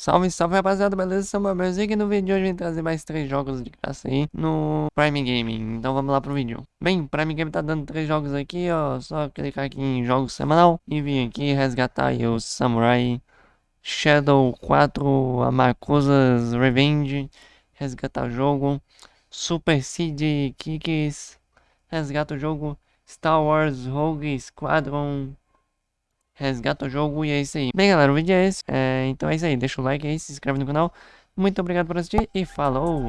Salve, salve rapaziada, beleza? Samuel Belzinho e no vídeo de hoje vim trazer mais três jogos de graça aí no Prime Gaming. Então vamos lá pro vídeo. Bem, Prime Gaming tá dando três jogos aqui, ó. Só clicar aqui em jogos semanal e vir aqui resgatar o Samurai Shadow 4 Amakusa's Revenge. Resgatar o jogo. Super Seed Kicks. Resgata o jogo. Star Wars Rogue Squadron resgata o jogo e é isso aí. Bem, galera, o vídeo é esse. É, então é isso aí. Deixa o like aí, se inscreve no canal. Muito obrigado por assistir e falou!